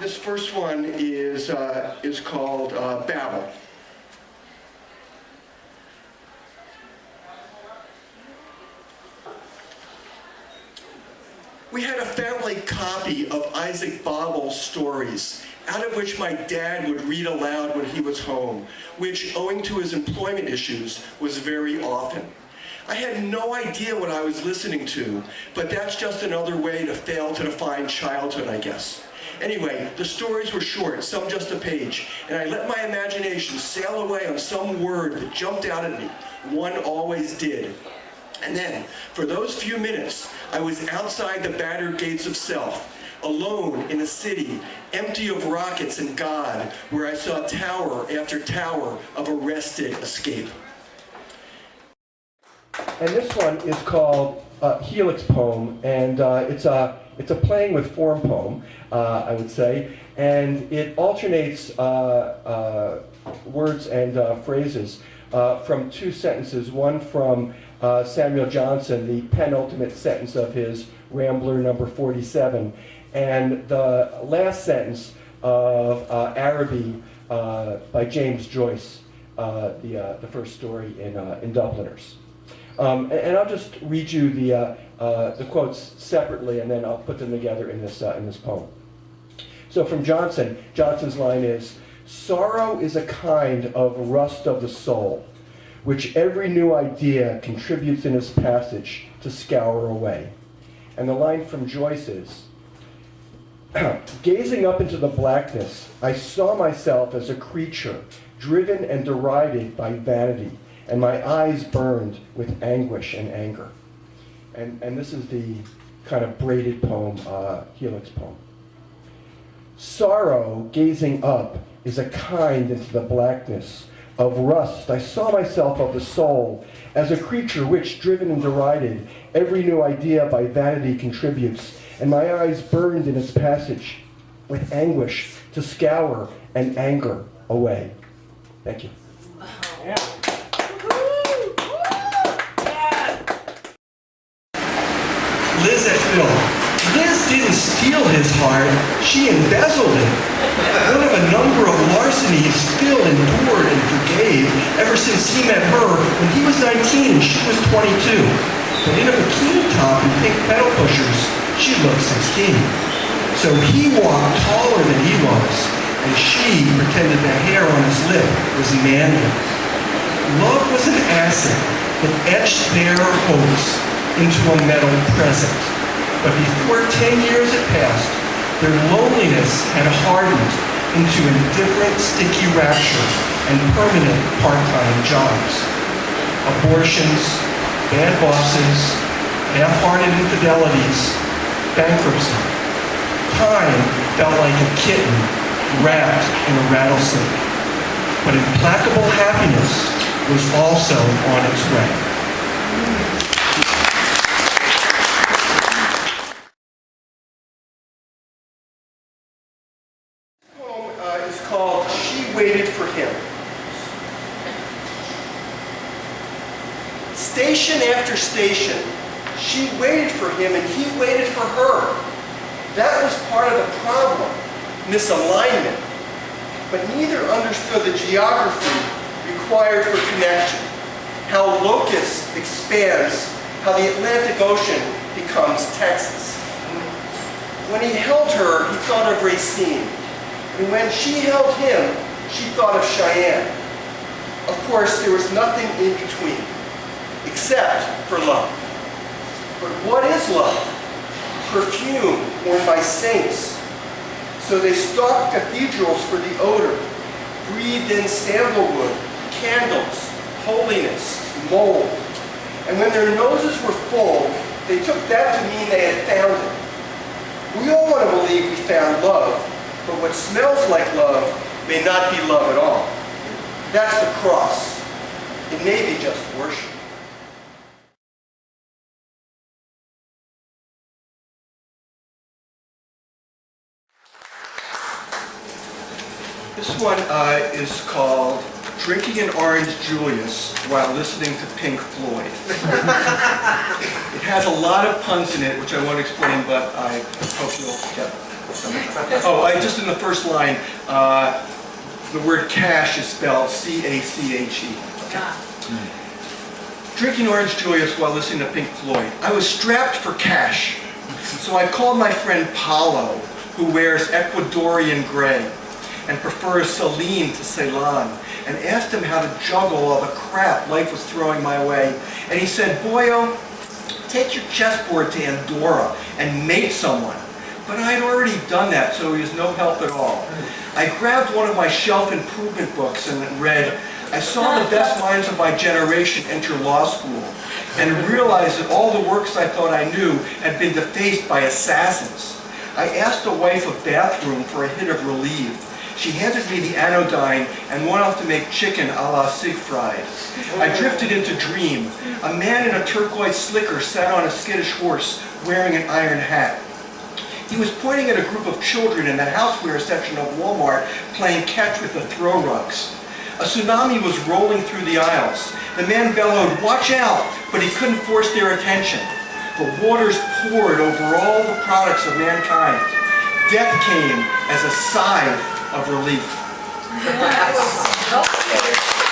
This first one is, uh, is called uh, Babel. We had a family copy of Isaac Babel's stories, out of which my dad would read aloud when he was home, which, owing to his employment issues, was very often. I had no idea what I was listening to, but that's just another way to fail to define childhood, I guess. Anyway, the stories were short, some just a page, and I let my imagination sail away on some word that jumped out at me. One always did. And then, for those few minutes, I was outside the battered gates of self, alone in a city, empty of rockets and God, where I saw tower after tower of arrested escape. And this one is called uh, Helix Poem, and uh, it's, a, it's a playing with form poem, uh, I would say, and it alternates uh, uh, words and uh, phrases from two sentences, one from Samuel Johnson, the penultimate sentence of his Rambler number 47, and the last sentence of Araby by James Joyce, the, the first story in, in Dubliners. Um, and, and, I'll just read you the, uh, uh, the quotes separately, and then I'll put them together in this, uh, in this poem. So from Johnson, Johnson's line is, Sorrow is a kind of rust of the soul, which every new idea contributes in its passage to scour away. And the line from Joyce is, Gazing up into the blackness, I saw myself as a creature driven and derided by vanity and my eyes burned with anguish and anger. And, and this is the kind of braided poem, uh, Helix poem. Sorrow, gazing up, is a kind into the blackness of rust. I saw myself of the soul as a creature which, driven and derided, every new idea by vanity contributes, and my eyes burned in its passage with anguish to scour and anger away. Thank you. Yeah. Liz Phil. Liz didn't steal his heart, she embezzled it. One of a number of larcenies Phil endured and forgave ever since he met her when he was 19 and she was 22. But in a bikini top and pink pedal pushers, she looked 16. So he walked taller than he was, and she pretended the hair on his lip was manly. Love was an acid that etched their hopes into a metal present. But before 10 years had passed, their loneliness had hardened into indifferent, sticky rapture and permanent part-time jobs. Abortions, bad bosses, half-hearted infidelities, bankruptcy. Time felt like a kitten wrapped in a rattlesnake. But implacable happiness was also on its way. waited for him. Station after station, she waited for him and he waited for her. That was part of the problem, misalignment. But neither understood the geography required for connection, how locus expands, how the Atlantic Ocean becomes Texas. When he held her, he thought of Racine. And when she held him, she thought of Cheyenne. Of course, there was nothing in between, except for love. But what is love? Perfume worn by saints. So they stalked cathedrals for the odor, breathed in sandalwood, candles, holiness, mold. And when their noses were full, they took that to mean they had found it. We all want to believe we found love, but what smells like love may not be love at all. That's the cross. It may be just worship. This one uh, is called Drinking an Orange Julius while listening to Pink Floyd. it has a lot of puns in it, which I won't explain, but I hope you'll get them. Oh, I, just in the first line, uh, the word cash is spelled C-A-C-H-E. Drinking orange Julius while listening to Pink Floyd. I was strapped for cash. So I called my friend Paulo, who wears Ecuadorian gray and prefers Celine to Ceylon, and asked him how to juggle all the crap life was throwing my way. And he said, Boyo, take your chessboard to Andorra and mate someone. But I had already done that, so he was no help at all. I grabbed one of my shelf improvement books and read, I saw the best minds of my generation enter law school and realized that all the works I thought I knew had been defaced by assassins. I asked the wife of bathroom for a hit of relief. She handed me the anodyne and went off to make chicken a la Siegfried. I drifted into dream. A man in a turquoise slicker sat on a skittish horse wearing an iron hat. He was pointing at a group of children in the houseware section of Walmart playing catch with the throw rugs. A tsunami was rolling through the aisles. The man bellowed, watch out, but he couldn't force their attention. The waters poured over all the products of mankind. Death came as a sigh of relief. Yes.